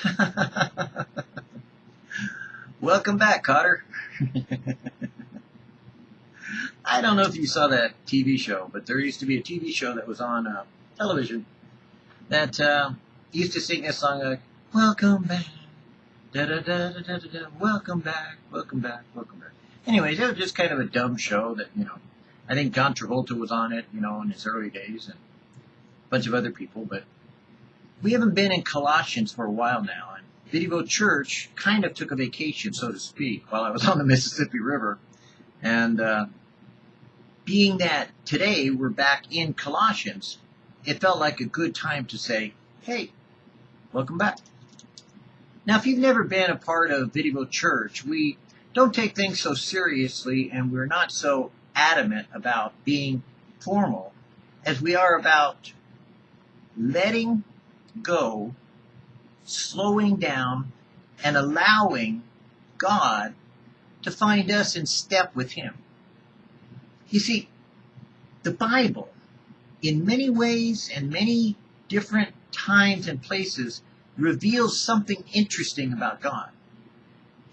Welcome back, Kotter. I don't know if you saw that TV show, but there used to be a TV show that was on uh, television that uh, used to sing this song like, Welcome back, da da da da da da da, welcome back, welcome back, welcome back. Anyways, it was just kind of a dumb show that, you know, I think John Travolta was on it, you know, in his early days and a bunch of other people, but we haven't been in Colossians for a while now. And Vidivo Church kind of took a vacation, so to speak, while I was on the Mississippi River. And uh, being that today we're back in Colossians, it felt like a good time to say, hey, welcome back. Now, if you've never been a part of Vidivo Church, we don't take things so seriously and we're not so adamant about being formal as we are about letting go, slowing down, and allowing God to find us in step with Him. You see, the Bible, in many ways and many different times and places, reveals something interesting about God.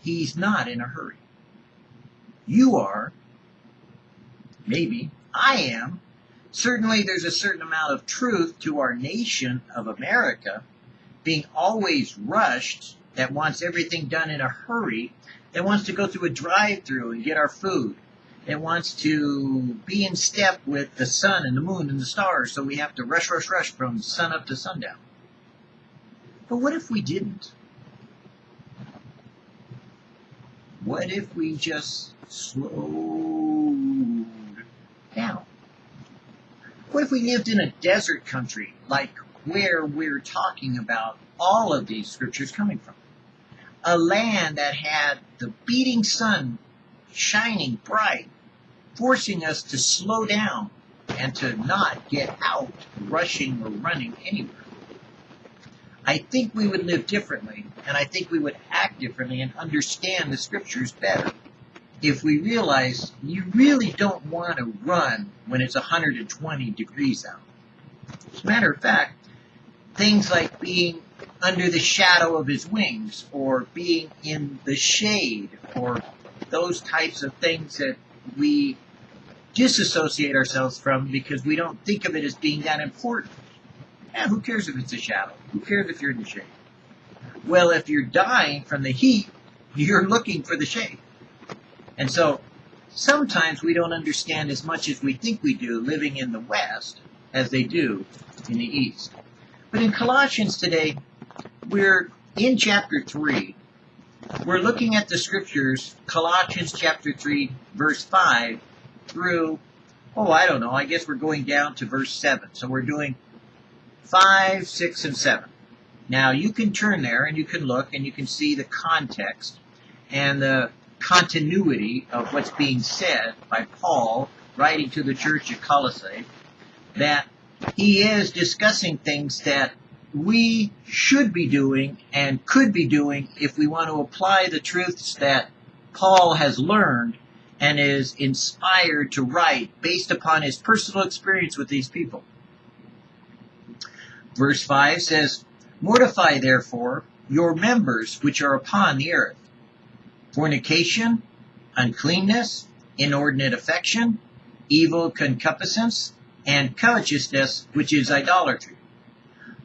He's not in a hurry. You are, maybe, I am, Certainly, there's a certain amount of truth to our nation of America being always rushed, that wants everything done in a hurry, that wants to go through a drive through and get our food, that wants to be in step with the sun and the moon and the stars, so we have to rush, rush, rush from sun up to sundown. But what if we didn't? What if we just slowed down? What if we lived in a desert country like where we're talking about all of these scriptures coming from? A land that had the beating sun shining bright, forcing us to slow down and to not get out rushing or running anywhere. I think we would live differently, and I think we would act differently and understand the scriptures better if we realize you really don't want to run when it's 120 degrees out. As a matter of fact, things like being under the shadow of his wings or being in the shade or those types of things that we disassociate ourselves from because we don't think of it as being that important. And who cares if it's a shadow? Who cares if you're in the shade? Well, if you're dying from the heat, you're looking for the shade. And so sometimes we don't understand as much as we think we do living in the West as they do in the East. But in Colossians today, we're in chapter 3. We're looking at the scriptures, Colossians chapter 3, verse 5, through, oh, I don't know, I guess we're going down to verse 7. So we're doing 5, 6, and 7. Now you can turn there and you can look and you can see the context and the continuity of what's being said by Paul writing to the church at Colossae, that he is discussing things that we should be doing and could be doing if we want to apply the truths that Paul has learned and is inspired to write based upon his personal experience with these people. Verse 5 says, Mortify therefore your members which are upon the earth fornication, uncleanness, inordinate affection, evil concupiscence, and covetousness, which is idolatry.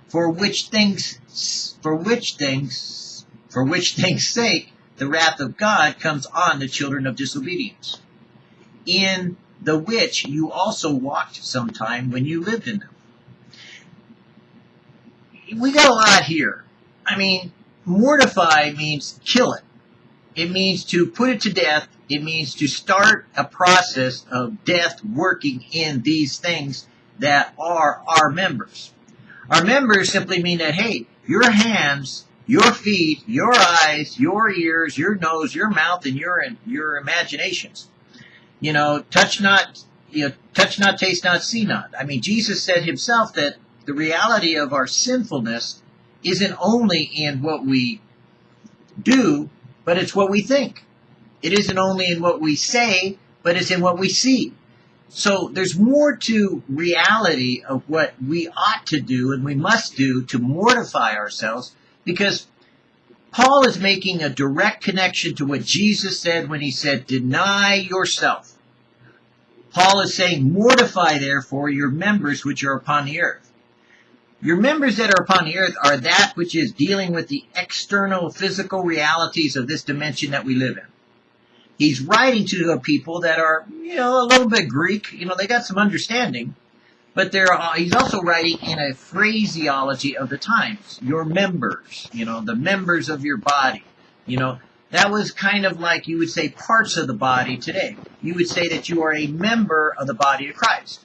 For which things, for which things, for which things sake, the wrath of God comes on the children of disobedience, in the which you also walked sometime when you lived in them. We got a lot here. I mean, mortify means kill it. It means to put it to death. It means to start a process of death working in these things that are our members. Our members simply mean that, hey, your hands, your feet, your eyes, your ears, your nose, your mouth, and your your imaginations. You know, touch not, you know, touch not, taste not, see not. I mean, Jesus said himself that the reality of our sinfulness isn't only in what we do, but it's what we think. It isn't only in what we say, but it's in what we see. So there's more to reality of what we ought to do and we must do to mortify ourselves because Paul is making a direct connection to what Jesus said when he said, deny yourself. Paul is saying, mortify therefore your members which are upon the earth. Your members that are upon the earth are that which is dealing with the external physical realities of this dimension that we live in. He's writing to a people that are, you know, a little bit Greek. You know, they got some understanding, but they're, uh, he's also writing in a phraseology of the times. Your members, you know, the members of your body. You know, that was kind of like you would say parts of the body today. You would say that you are a member of the body of Christ.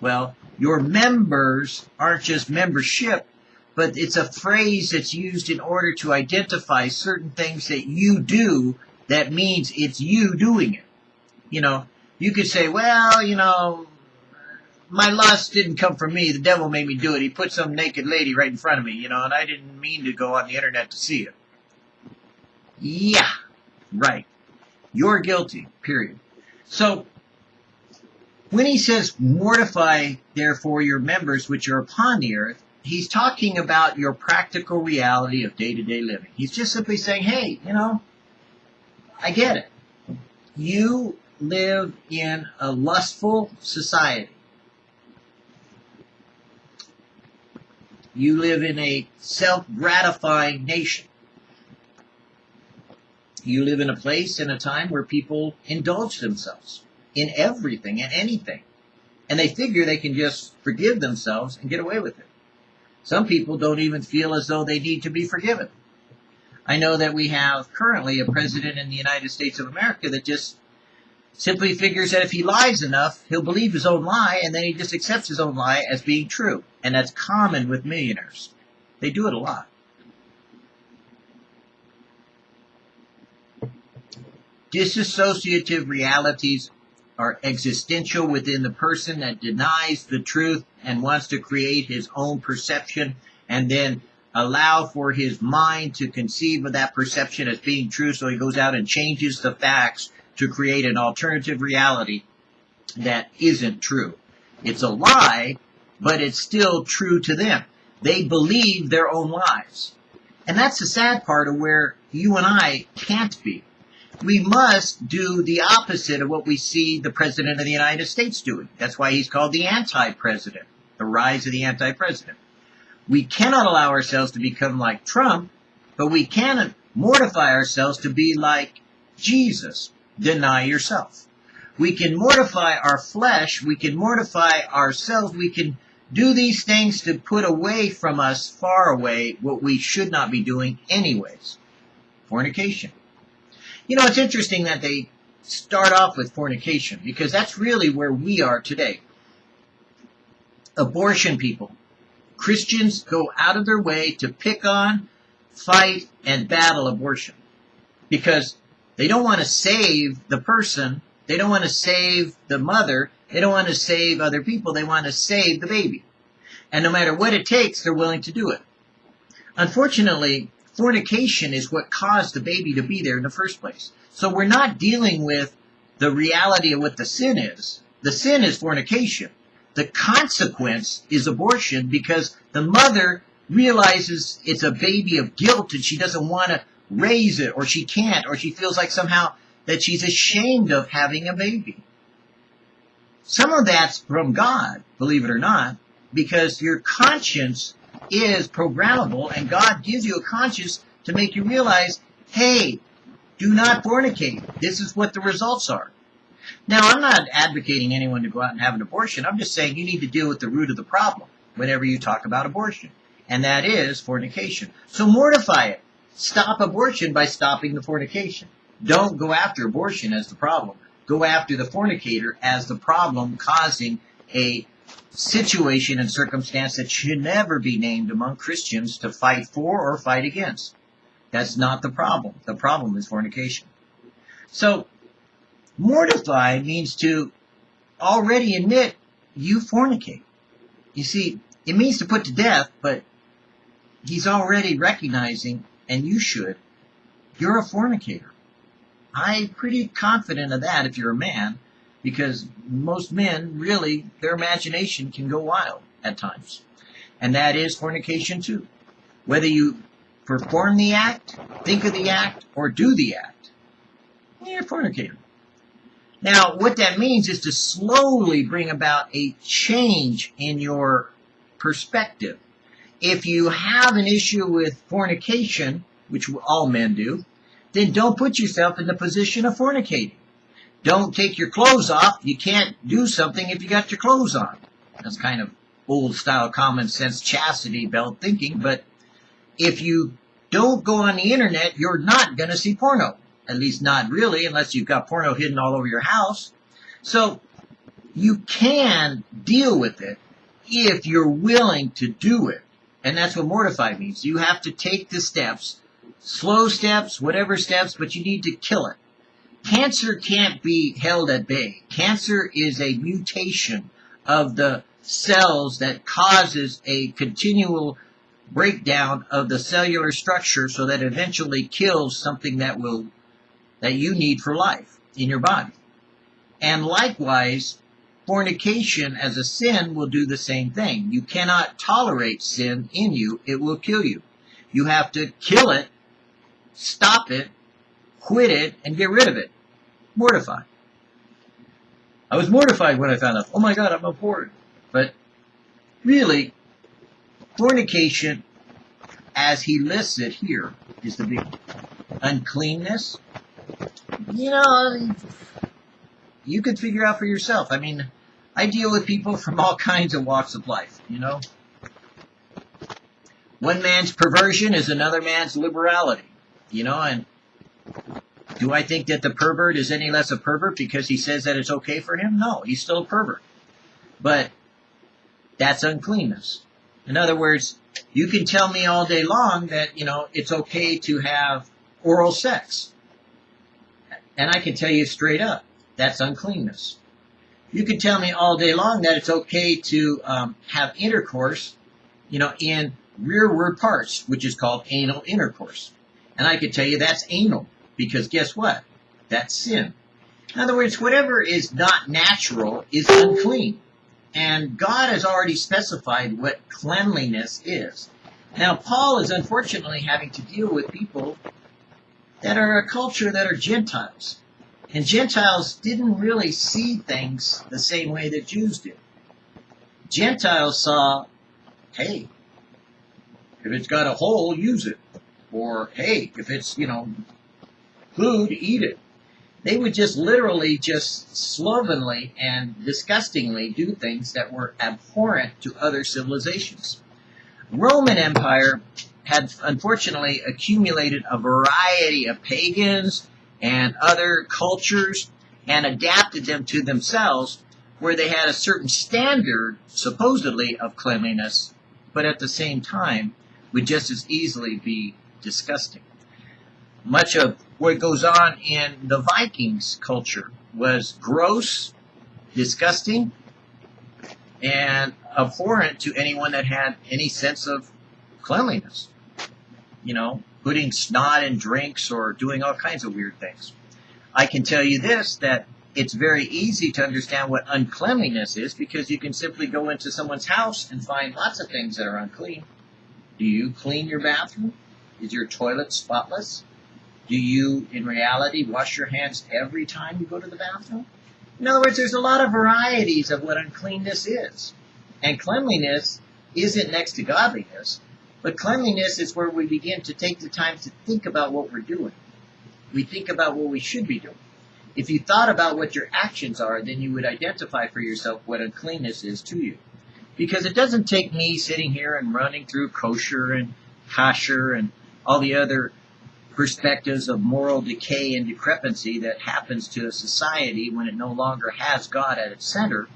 Well, your members aren't just membership, but it's a phrase that's used in order to identify certain things that you do that means it's you doing it. You know, you could say, well, you know, my lust didn't come from me. The devil made me do it. He put some naked lady right in front of me, you know, and I didn't mean to go on the internet to see it. Yeah, right. You're guilty, period. So, when he says, mortify therefore your members which are upon the earth, he's talking about your practical reality of day-to-day living. He's just simply saying, hey, you know, I get it. You live in a lustful society. You live in a self-gratifying nation. You live in a place and a time where people indulge themselves in everything and anything. And they figure they can just forgive themselves and get away with it. Some people don't even feel as though they need to be forgiven. I know that we have currently a president in the United States of America that just simply figures that if he lies enough, he'll believe his own lie, and then he just accepts his own lie as being true. And that's common with millionaires. They do it a lot. Disassociative realities are existential within the person that denies the truth and wants to create his own perception and then allow for his mind to conceive of that perception as being true so he goes out and changes the facts to create an alternative reality that isn't true. It's a lie, but it's still true to them. They believe their own lies. And that's the sad part of where you and I can't be. We must do the opposite of what we see the President of the United States doing. That's why he's called the anti-president, the rise of the anti-president. We cannot allow ourselves to become like Trump, but we can mortify ourselves to be like Jesus deny yourself. We can mortify our flesh. We can mortify ourselves. We can do these things to put away from us, far away, what we should not be doing anyways. Fornication. You know, it's interesting that they start off with fornication because that's really where we are today. Abortion people. Christians go out of their way to pick on, fight, and battle abortion because they don't want to save the person. They don't want to save the mother. They don't want to save other people. They want to save the baby. And no matter what it takes, they're willing to do it. Unfortunately, fornication is what caused the baby to be there in the first place. So we're not dealing with the reality of what the sin is. The sin is fornication. The consequence is abortion because the mother realizes it's a baby of guilt and she doesn't want to raise it, or she can't, or she feels like somehow that she's ashamed of having a baby. Some of that's from God, believe it or not, because your conscience is programmable, and God gives you a conscience to make you realize, hey, do not fornicate. This is what the results are. Now, I'm not advocating anyone to go out and have an abortion. I'm just saying you need to deal with the root of the problem whenever you talk about abortion, and that is fornication. So mortify it. Stop abortion by stopping the fornication. Don't go after abortion as the problem. Go after the fornicator as the problem causing a situation and circumstance that should never be named among Christians to fight for or fight against. That's not the problem. The problem is fornication. So, mortify means to already admit you fornicate. You see, it means to put to death, but he's already recognizing and you should, you're a fornicator. I'm pretty confident of that if you're a man, because most men really, their imagination can go wild at times. And that is fornication too. Whether you perform the act, think of the act, or do the act, you're fornicating. Now, what that means is to slowly bring about a change in your perspective. If you have an issue with fornication, which all men do, then don't put yourself in the position of fornicating. Don't take your clothes off. You can't do something if you got your clothes on. That's kind of old style common sense chastity belt thinking, but if you don't go on the internet, you're not going to see porno. At least not really, unless you've got porno hidden all over your house. So you can deal with it if you're willing to do it. And that's what mortify means. You have to take the steps, slow steps, whatever steps, but you need to kill it. Cancer can't be held at bay. Cancer is a mutation of the cells that causes a continual breakdown of the cellular structure so that eventually kills something that will that you need for life in your body. And likewise, fornication as a sin will do the same thing. You cannot tolerate sin in you. It will kill you. You have to kill it, stop it, quit it, and get rid of it. Mortify. I was mortified when I found out, oh my God, I'm a abhorred. But really, fornication, as he lists it here, is the big uncleanness. You know, you could figure out for yourself. I mean, I deal with people from all kinds of walks of life, you know. One man's perversion is another man's liberality, you know, and do I think that the pervert is any less a pervert because he says that it's okay for him? No, he's still a pervert. But that's uncleanness. In other words, you can tell me all day long that, you know, it's okay to have oral sex. And I can tell you straight up, that's uncleanness. You can tell me all day long that it's okay to um, have intercourse, you know, in rearward parts, which is called anal intercourse. And I can tell you that's anal, because guess what? That's sin. In other words, whatever is not natural is unclean. And God has already specified what cleanliness is. Now, Paul is unfortunately having to deal with people that are a culture that are Gentiles. And Gentiles didn't really see things the same way that Jews did. Gentiles saw, hey, if it's got a hole, use it. Or, hey, if it's, you know, food, eat it they would just literally just slovenly and disgustingly do things that were abhorrent to other civilizations. Roman Empire had unfortunately accumulated a variety of pagans and other cultures and adapted them to themselves where they had a certain standard, supposedly, of cleanliness, but at the same time would just as easily be disgusting. Much of what goes on in the Vikings culture was gross, disgusting, and abhorrent to anyone that had any sense of cleanliness. You know, putting snot in drinks or doing all kinds of weird things. I can tell you this that it's very easy to understand what uncleanliness is because you can simply go into someone's house and find lots of things that are unclean. Do you clean your bathroom? Is your toilet spotless? Do you, in reality, wash your hands every time you go to the bathroom? In other words, there's a lot of varieties of what uncleanness is. And cleanliness isn't next to godliness, but cleanliness is where we begin to take the time to think about what we're doing. We think about what we should be doing. If you thought about what your actions are, then you would identify for yourself what uncleanness is to you. Because it doesn't take me sitting here and running through kosher and kasher and all the other perspectives of moral decay and decrepancy that happens to a society when it no longer has God at its center.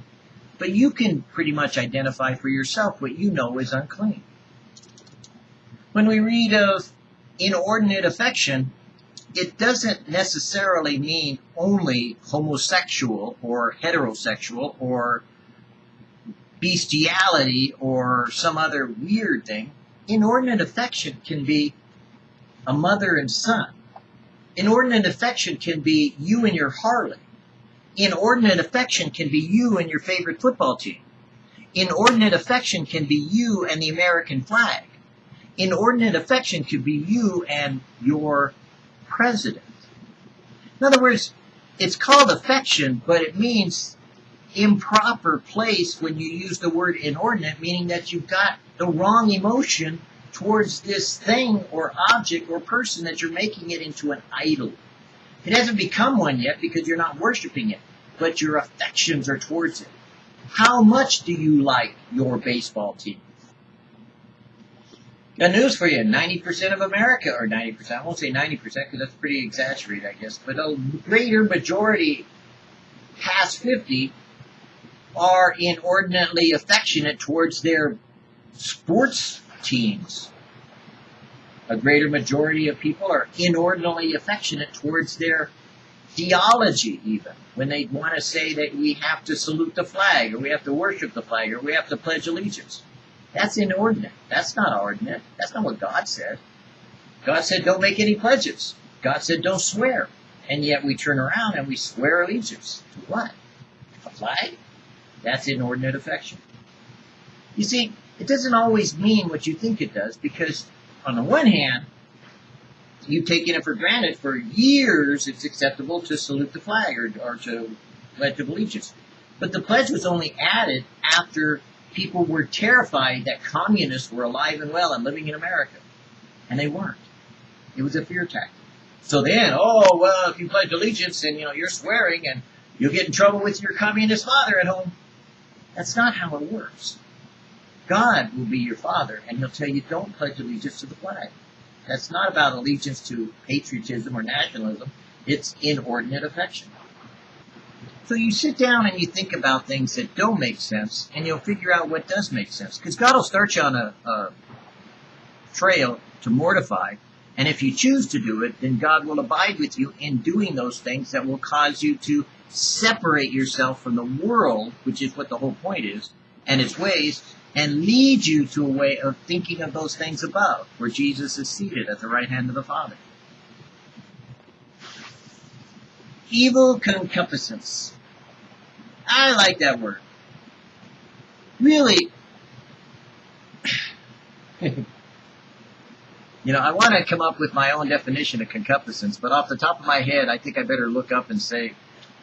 But you can pretty much identify for yourself what you know is unclean. When we read of inordinate affection, it doesn't necessarily mean only homosexual or heterosexual or bestiality or some other weird thing. Inordinate affection can be a mother and son. Inordinate affection can be you and your Harley. Inordinate affection can be you and your favorite football team. Inordinate affection can be you and the American flag. Inordinate affection could be you and your president. In other words, it's called affection, but it means improper place when you use the word inordinate, meaning that you've got the wrong emotion towards this thing or object or person that you're making it into an idol. It hasn't become one yet because you're not worshiping it, but your affections are towards it. How much do you like your baseball team? Got news for you. 90% of America, or 90%, I won't say 90% because that's pretty exaggerated, I guess, but a greater majority past 50 are inordinately affectionate towards their sports teams. A greater majority of people are inordinately affectionate towards their theology, even when they want to say that we have to salute the flag, or we have to worship the flag, or we have to pledge allegiance. That's inordinate. That's not ordinate. That's not what God said. God said, don't make any pledges. God said, don't swear. And yet we turn around and we swear allegiance. To what? A flag? That's inordinate affection. You see, it doesn't always mean what you think it does because, on the one hand, you've taken it for granted for years it's acceptable to salute the flag or, or to pledge allegiance. But the pledge was only added after people were terrified that communists were alive and well and living in America. And they weren't. It was a fear tactic. So then, oh, well, if you pledge allegiance and, you know, you're swearing and you'll get in trouble with your communist father at home. That's not how it works. God will be your father and he'll tell you don't pledge allegiance to the flag. That's not about allegiance to patriotism or nationalism. It's inordinate affection. So you sit down and you think about things that don't make sense, and you'll figure out what does make sense. Because God will start you on a, a trail to mortify, and if you choose to do it, then God will abide with you in doing those things that will cause you to separate yourself from the world, which is what the whole point is, and its ways, and lead you to a way of thinking of those things above, where Jesus is seated at the right hand of the Father. Evil concupiscence. I like that word. Really, you know, I want to come up with my own definition of concupiscence, but off the top of my head, I think I better look up and say,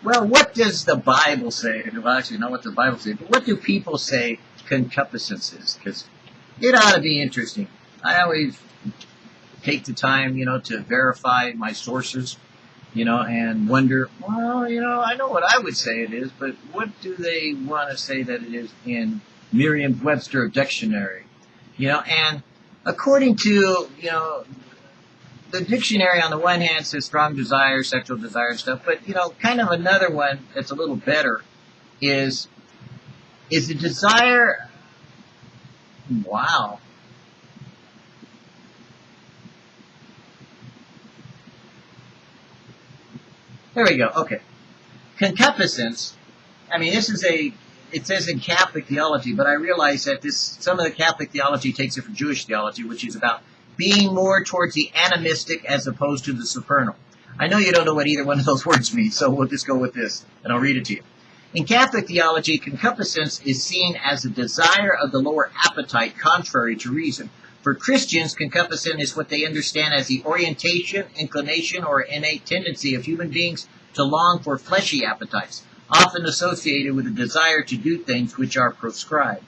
well, what does the Bible say? Well, actually, not what the Bible says, but what do people say concupiscence is? Because it ought to be interesting. I always take the time, you know, to verify my sources you know, and wonder, well, you know, I know what I would say it is, but what do they want to say that it is in Merriam-Webster dictionary? You know, and according to, you know, the dictionary on the one hand says strong desire, sexual desire stuff, but, you know, kind of another one that's a little better is, is the desire, wow, There we go. Okay. Concupiscence. I mean, this is a. It says in Catholic theology, but I realize that this some of the Catholic theology takes it from Jewish theology, which is about being more towards the animistic as opposed to the supernal. I know you don't know what either one of those words mean, so we'll just go with this, and I'll read it to you. In Catholic theology, concupiscence is seen as a desire of the lower appetite contrary to reason. For Christians, concupiscence is what they understand as the orientation, inclination, or innate tendency of human beings to long for fleshy appetites, often associated with a desire to do things which are prescribed.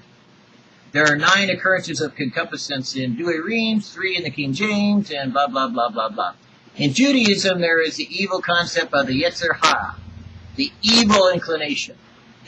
There are nine occurrences of concupiscence in Douay-Rheims, three in the King James, and blah, blah, blah, blah, blah. In Judaism, there is the evil concept of the Yetzer Hara, the evil inclination.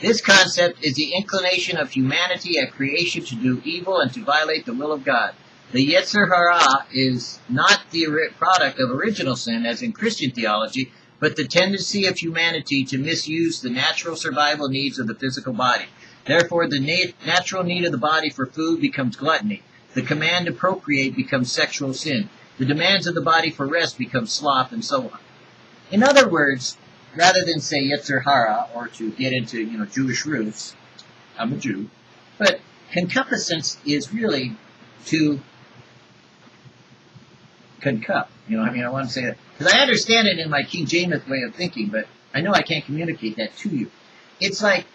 This concept is the inclination of humanity at creation to do evil and to violate the will of God. The Yetzer Hara is not the product of original sin, as in Christian theology, but the tendency of humanity to misuse the natural survival needs of the physical body. Therefore, the nat natural need of the body for food becomes gluttony. The command to procreate becomes sexual sin. The demands of the body for rest become sloth, and so on. In other words, rather than say Yetzer Hara, or to get into, you know, Jewish roots, I'm a Jew, but concupiscence is really to concup. You know, I mean, I want to say that because I understand it in my King James way of thinking, but I know I can't communicate that to you. It's like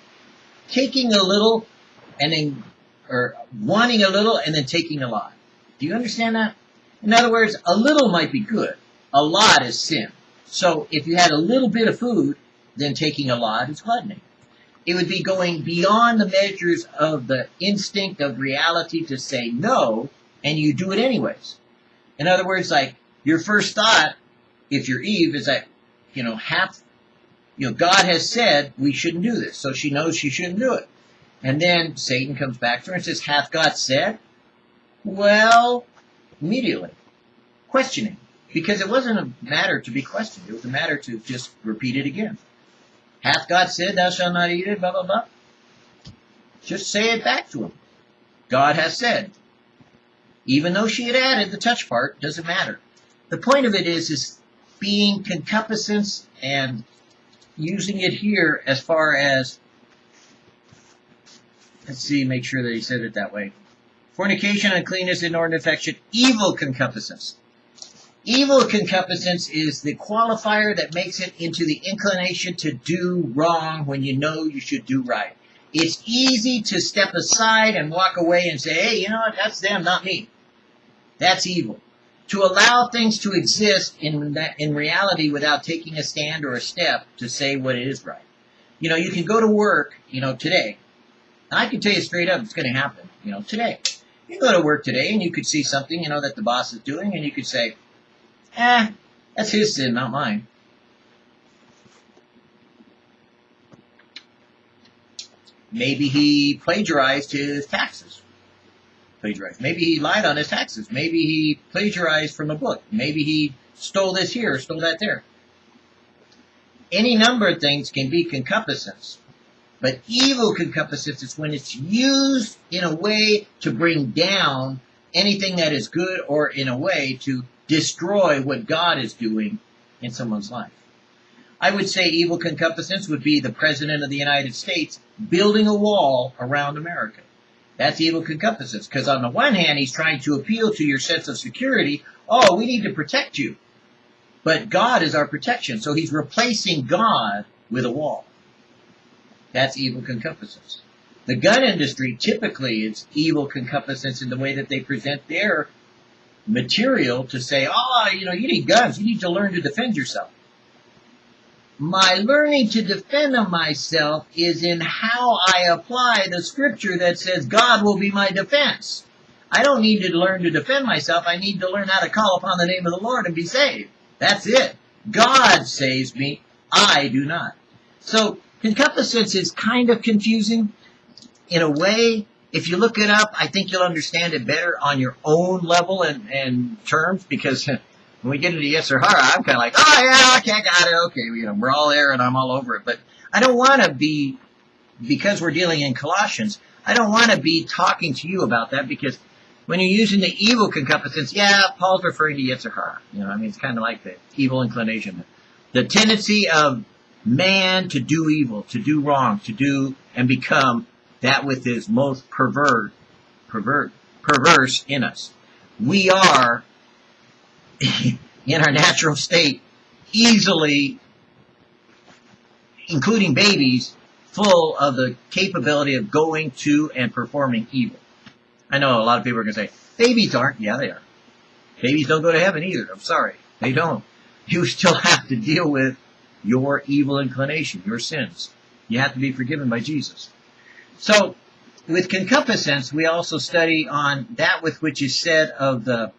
taking a little and then, or wanting a little and then taking a lot. Do you understand that? In other words, a little might be good. A lot is sin. So if you had a little bit of food, then taking a lot is gluttony. It would be going beyond the measures of the instinct of reality to say no, and you do it anyways. In other words, like your first thought, if you're Eve, is that, you know, half, you know, God has said we shouldn't do this, so she knows she shouldn't do it. And then Satan comes back to her and says, hath God said? Well, immediately, questioning. Because it wasn't a matter to be questioned. It was a matter to just repeat it again. Hath God said, thou shalt not eat it, blah, blah, blah. Just say it back to him. God has said. Even though she had added the touch part, doesn't matter. The point of it is, is being concupiscence and using it here as far as, let's see, make sure that he said it that way. Fornication, uncleanness, inordinate affection, evil concupiscence. Evil concupiscence is the qualifier that makes it into the inclination to do wrong when you know you should do right. It's easy to step aside and walk away and say, hey, you know what, that's them, not me. That's evil. To allow things to exist in, that, in reality without taking a stand or a step to say what is right. You know, you can go to work, you know, today. I can tell you straight up, it's going to happen, you know, today. You go to work today and you could see something, you know, that the boss is doing and you could say, Eh, that's his sin, not mine. Maybe he plagiarized his taxes. Plagiarized. Maybe he lied on his taxes. Maybe he plagiarized from a book. Maybe he stole this here, or stole that there. Any number of things can be concupiscence. But evil concupiscence is when it's used in a way to bring down anything that is good or in a way to destroy what God is doing in someone's life. I would say evil concupiscence would be the President of the United States building a wall around America. That's evil concupiscence, because on the one hand, he's trying to appeal to your sense of security. Oh, we need to protect you. But God is our protection, so he's replacing God with a wall. That's evil concupiscence. The gun industry typically is evil concupiscence in the way that they present their material to say, oh, you know, you need guns. You need to learn to defend yourself. My learning to defend myself is in how I apply the scripture that says God will be my defense. I don't need to learn to defend myself. I need to learn how to call upon the name of the Lord and be saved. That's it. God saves me. I do not. So concupiscence is kind of confusing in a way if you look it up, I think you'll understand it better on your own level and, and terms because when we get into Yetzer Hara, I'm kind of like, oh yeah, I got it, okay, you know, we're all there and I'm all over it. But I don't want to be, because we're dealing in Colossians, I don't want to be talking to you about that because when you're using the evil concupiscence, yeah, Paul's referring to Yetzer Hara. You know, I mean, it's kind of like the evil inclination. The tendency of man to do evil, to do wrong, to do and become that which is most pervert, pervert, perverse in us. We are, in our natural state, easily, including babies, full of the capability of going to and performing evil. I know a lot of people are going to say, babies aren't. Yeah, they are. Babies don't go to heaven either. I'm sorry. They don't. You still have to deal with your evil inclination, your sins. You have to be forgiven by Jesus. So, with concupiscence, we also study on that with which is said of the,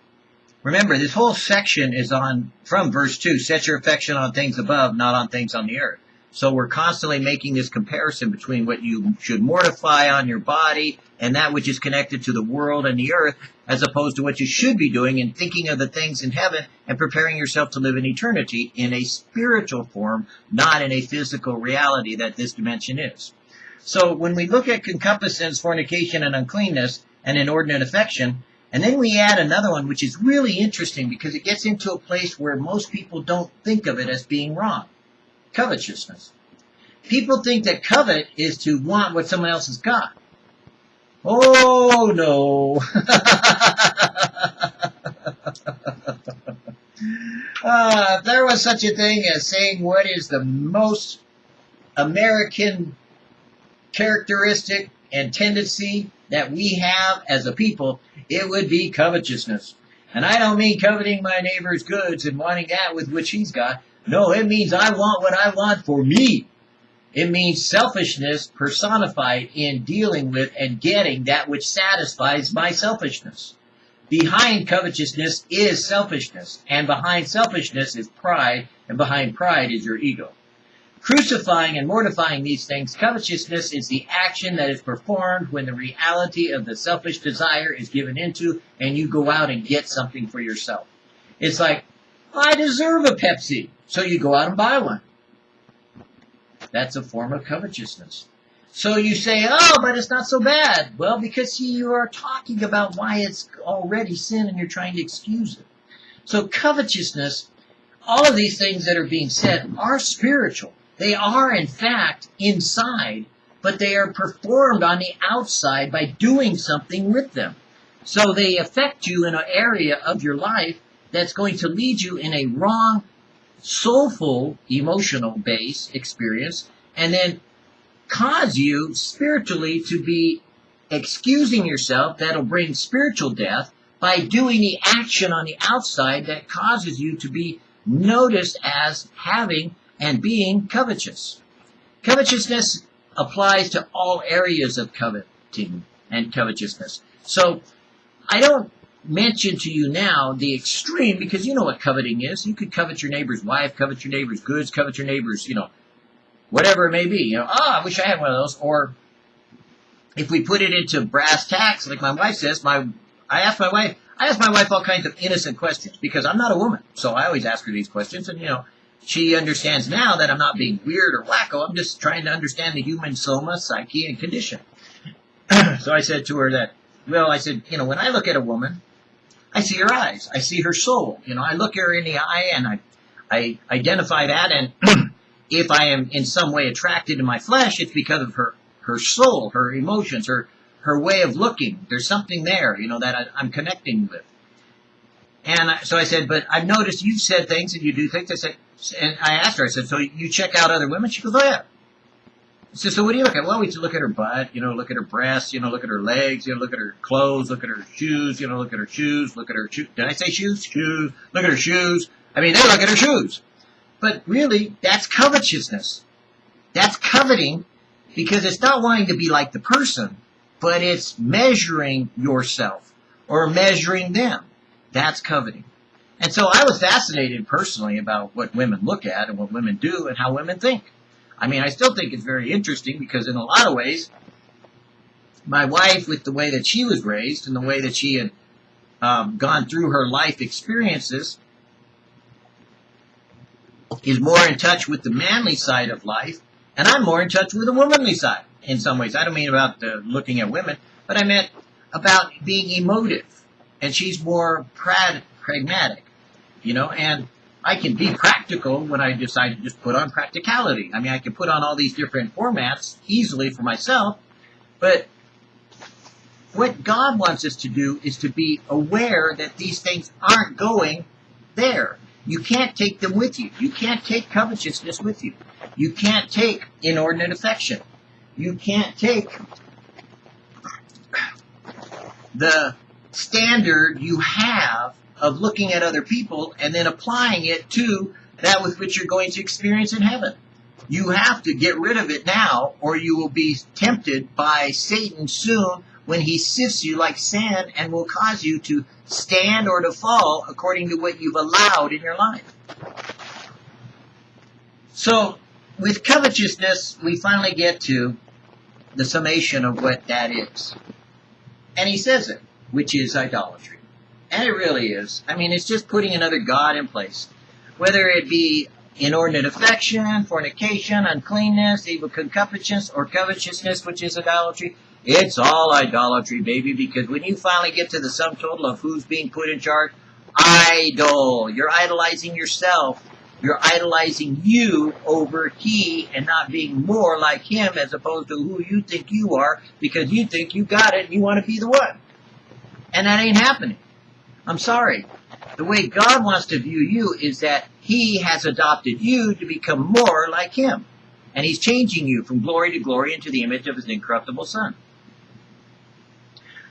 remember, this whole section is on, from verse 2, set your affection on things above, not on things on the earth. So we're constantly making this comparison between what you should mortify on your body and that which is connected to the world and the earth, as opposed to what you should be doing and thinking of the things in heaven and preparing yourself to live in eternity in a spiritual form, not in a physical reality that this dimension is. So when we look at concupiscence, fornication, and uncleanness, and inordinate affection, and then we add another one, which is really interesting because it gets into a place where most people don't think of it as being wrong. Covetousness. People think that covet is to want what someone else has got. Oh no. uh, if there was such a thing as saying what is the most American characteristic and tendency that we have as a people, it would be covetousness. And I don't mean coveting my neighbor's goods and wanting that with which he's got. No, it means I want what I want for me. It means selfishness personified in dealing with and getting that which satisfies my selfishness. Behind covetousness is selfishness, and behind selfishness is pride, and behind pride is your ego. Crucifying and mortifying these things, covetousness is the action that is performed when the reality of the selfish desire is given into and you go out and get something for yourself. It's like, I deserve a Pepsi, so you go out and buy one. That's a form of covetousness. So you say, oh, but it's not so bad. Well, because you are talking about why it's already sin and you're trying to excuse it. So covetousness, all of these things that are being said are spiritual. They are, in fact, inside, but they are performed on the outside by doing something with them. So they affect you in an area of your life that's going to lead you in a wrong, soulful, emotional base experience, and then cause you spiritually to be excusing yourself that'll bring spiritual death by doing the action on the outside that causes you to be noticed as having and being covetous. Covetousness applies to all areas of coveting and covetousness. So I don't mention to you now the extreme because you know what coveting is. You could covet your neighbor's wife, covet your neighbor's goods, covet your neighbor's, you know, whatever it may be. You know, ah, I wish I had one of those. Or if we put it into brass tacks, like my wife says, my I ask my wife, I ask my wife all kinds of innocent questions because I'm not a woman, so I always ask her these questions, and you know, she understands now that I'm not being weird or wacko. I'm just trying to understand the human soma, psyche, and condition. so I said to her that, well, I said, you know, when I look at a woman, I see her eyes. I see her soul. You know, I look her in the eye and I, I identify that. And if I am in some way attracted to my flesh, it's because of her, her soul, her emotions, her, her way of looking. There's something there, you know, that I, I'm connecting with. And I, so I said, but I've noticed you've said things and you do things. I said, and I asked her, I said, so you check out other women? She goes, oh yeah. I said, so what do you look at? Well, we look at her butt, you know, look at her breasts, you know, look at her legs, you know, look at her clothes, look at her shoes, you know, look at her shoes, look at her shoes. Did I say shoes? Shoes. Look at her shoes. I mean, they look at her shoes. But really, that's covetousness. That's coveting because it's not wanting to be like the person, but it's measuring yourself or measuring them. That's coveting. And so I was fascinated personally about what women look at and what women do and how women think. I mean, I still think it's very interesting because in a lot of ways, my wife, with the way that she was raised and the way that she had um, gone through her life experiences, is more in touch with the manly side of life, and I'm more in touch with the womanly side in some ways. I don't mean about uh, looking at women, but I meant about being emotive, and she's more pragmatic, you know, and I can be practical when I decide to just put on practicality. I mean, I can put on all these different formats easily for myself, but what God wants us to do is to be aware that these things aren't going there. You can't take them with you. You can't take covetousness with you. You can't take inordinate affection. You can't take the standard you have of looking at other people and then applying it to that with which you're going to experience in heaven. You have to get rid of it now, or you will be tempted by Satan soon when he sifts you like sand and will cause you to stand or to fall according to what you've allowed in your life. So, with covetousness, we finally get to the summation of what that is. And he says it, which is idolatry. And it really is. I mean, it's just putting another God in place. Whether it be inordinate affection, fornication, uncleanness, evil concupiscence, or covetousness, which is idolatry, it's all idolatry, baby, because when you finally get to the sum total of who's being put in charge, idol. You're idolizing yourself. You're idolizing you over he and not being more like him as opposed to who you think you are because you think you got it and you want to be the one. And that ain't happening. I'm sorry. The way God wants to view you is that He has adopted you to become more like Him. And He's changing you from glory to glory into the image of His incorruptible Son.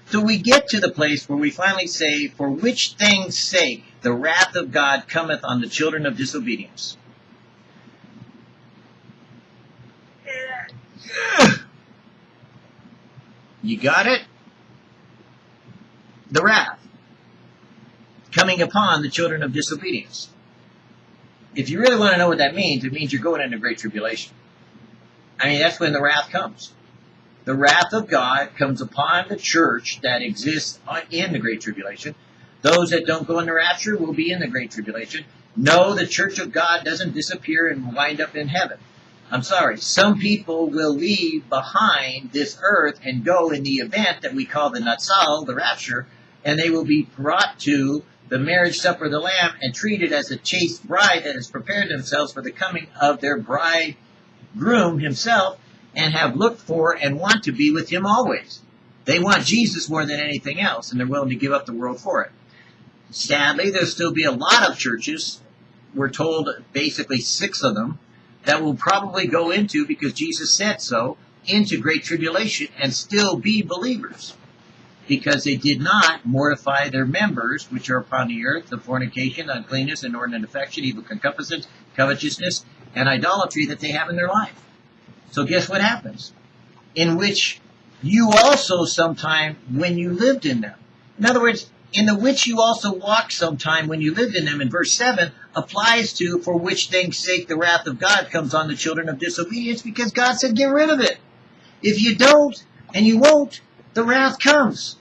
So we get to the place where we finally say, For which thing's sake the wrath of God cometh on the children of disobedience. You got it? The wrath coming upon the children of disobedience. If you really want to know what that means, it means you're going into great tribulation. I mean, that's when the wrath comes. The wrath of God comes upon the church that exists in the great tribulation. Those that don't go in the rapture will be in the great tribulation. No, the church of God doesn't disappear and wind up in heaven. I'm sorry, some people will leave behind this earth and go in the event that we call the Natsal, the rapture, and they will be brought to the marriage supper of the Lamb and treated as a chaste bride that has prepared themselves for the coming of their bridegroom himself and have looked for and want to be with him always. They want Jesus more than anything else, and they're willing to give up the world for it. Sadly, there'll still be a lot of churches, we're told basically six of them, that will probably go into, because Jesus said so, into great tribulation and still be believers. Because they did not mortify their members, which are upon the earth, the fornication, uncleanness, inordinate affection, evil concupiscence, covetousness, and idolatry that they have in their life. So guess what happens? In which you also sometime when you lived in them. In other words, in the which you also walked sometime when you lived in them in verse 7 applies to for which things sake the wrath of God comes on the children of disobedience because God said get rid of it. If you don't and you won't, the wrath comes.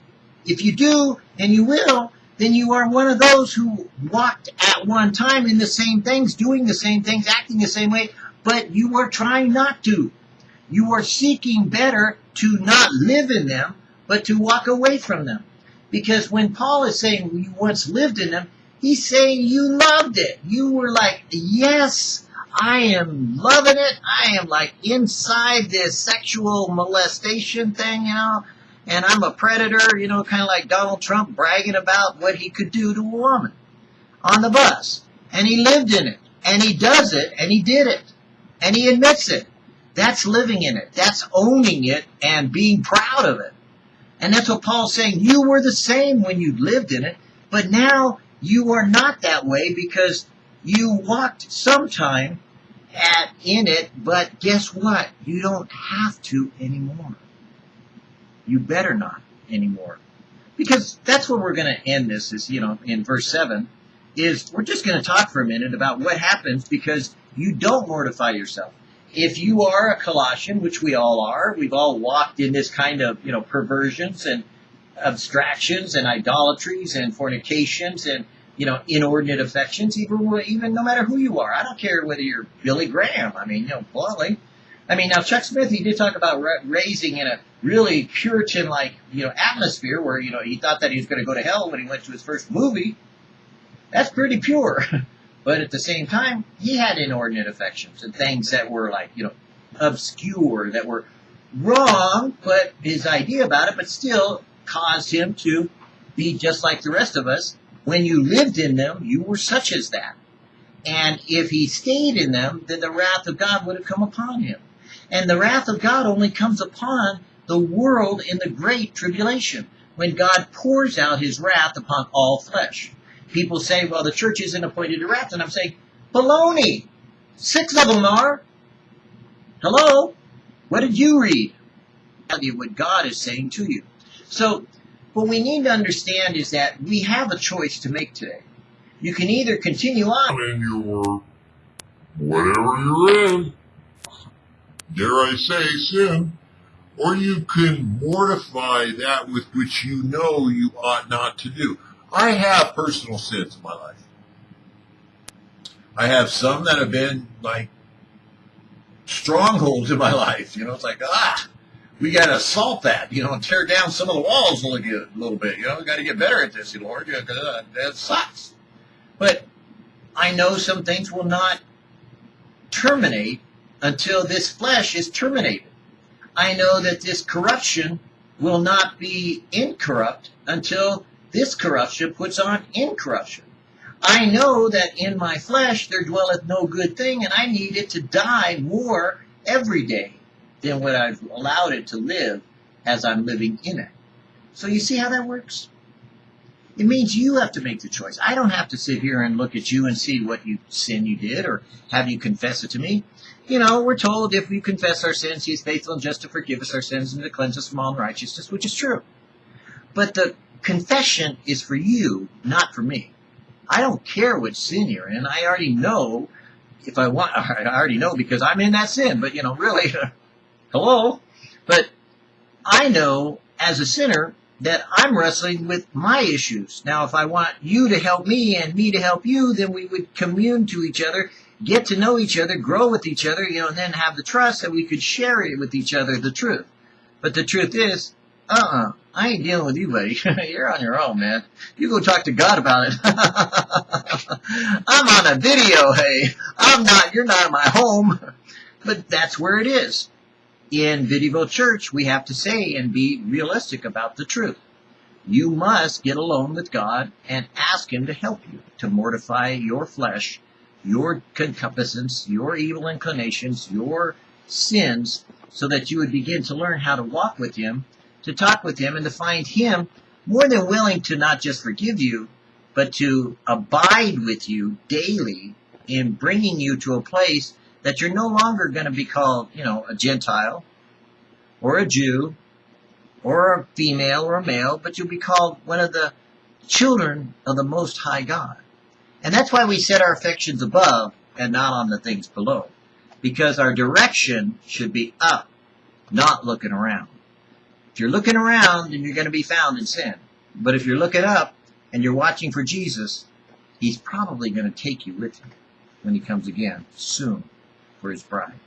If you do and you will, then you are one of those who walked at one time in the same things, doing the same things, acting the same way, but you are trying not to. You are seeking better to not live in them, but to walk away from them. Because when Paul is saying you once lived in them, he's saying you loved it. You were like, yes, I am loving it. I am like inside this sexual molestation thing, you know, and I'm a predator, you know, kind of like Donald Trump bragging about what he could do to a woman on the bus. And he lived in it, and he does it, and he did it, and he admits it. That's living in it. That's owning it and being proud of it. And that's what Paul's saying. You were the same when you lived in it, but now you are not that way because you walked sometime at in it, but guess what? You don't have to anymore. You better not anymore. Because that's where we're going to end this is, you know, in verse 7 is we're just going to talk for a minute about what happens because you don't mortify yourself if you are a Colossian, which we all are, we've all walked in this kind of, you know, perversions and abstractions and idolatries and fornications and, you know, inordinate affections, even, even no matter who you are. I don't care whether you're Billy Graham. I mean, you know, bluntly. I mean, now Chuck Smith, he did talk about raising in a really Puritan-like, you know, atmosphere where, you know, he thought that he was going to go to hell when he went to his first movie. That's pretty pure. But at the same time, he had inordinate affections and things that were like, you know, obscure, that were wrong, but his idea about it, but still caused him to be just like the rest of us. When you lived in them, you were such as that. And if he stayed in them, then the wrath of God would have come upon him. And the wrath of God only comes upon the world in the great tribulation, when God pours out his wrath upon all flesh people say, well, the church isn't appointed to wrath. And I'm saying, baloney. Six of them are. Hello? What did you read? What God is saying to you. So, what we need to understand is that we have a choice to make today. You can either continue on in your whatever you're in, dare I say, sin, or you can mortify that with which you know you ought not to do. I have personal sins in my life. I have some that have been like strongholds in my life. You know, it's like, ah, we got to assault that, you know, and tear down some of the walls a little, a little bit. You know, we got to get better at this, Lord, because uh, that sucks. But I know some things will not terminate until this flesh is terminated. I know that this corruption will not be incorrupt until this corruption puts on incorruption. I know that in my flesh there dwelleth no good thing, and I need it to die more every day than what I've allowed it to live as I'm living in it. So you see how that works? It means you have to make the choice. I don't have to sit here and look at you and see what you sin you did or have you confess it to me. You know, we're told if we confess our sins, he is faithful and just to forgive us our sins and to cleanse us from all unrighteousness, which is true. But the confession is for you, not for me. I don't care which sin you're in. I already know if I want, I already know because I'm in that sin, but you know, really, hello? But I know as a sinner that I'm wrestling with my issues. Now, if I want you to help me and me to help you, then we would commune to each other, get to know each other, grow with each other, you know, and then have the trust that we could share it with each other, the truth. But the truth is, uh-uh, I ain't dealing with you, buddy. You're on your own, man. You go talk to God about it. I'm on a video, hey. I'm not, you're not in my home. But that's where it is. In Videoville Church, we have to say and be realistic about the truth. You must get alone with God and ask Him to help you to mortify your flesh, your concupiscence, your evil inclinations, your sins, so that you would begin to learn how to walk with Him, to talk with Him, and to find Him more than willing to not just forgive you, but to abide with you daily in bringing you to a place that you're no longer going to be called, you know, a Gentile or a Jew or a female or a male, but you'll be called one of the children of the Most High God. And that's why we set our affections above and not on the things below. Because our direction should be up, not looking around. If you're looking around, then you're going to be found in sin. But if you're looking up and you're watching for Jesus, He's probably going to take you with him when He comes again soon for His bride.